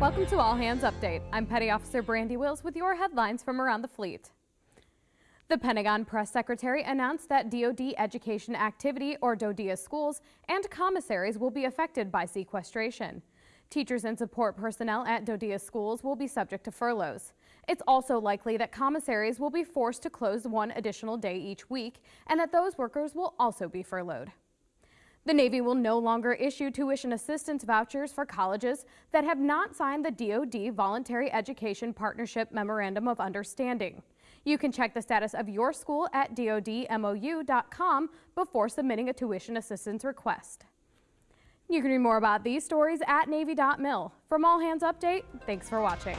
Welcome to All Hands Update. I'm Petty Officer Brandy Wills with your headlines from around the fleet. The Pentagon Press Secretary announced that DoD education activity, or DoDEA schools, and commissaries will be affected by sequestration. Teachers and support personnel at DoDEA schools will be subject to furloughs. It's also likely that commissaries will be forced to close one additional day each week, and that those workers will also be furloughed. The Navy will no longer issue tuition assistance vouchers for colleges that have not signed the DoD Voluntary Education Partnership Memorandum of Understanding. You can check the status of your school at dodmou.com before submitting a tuition assistance request. You can read more about these stories at Navy.mil. From All Hands Update, thanks for watching.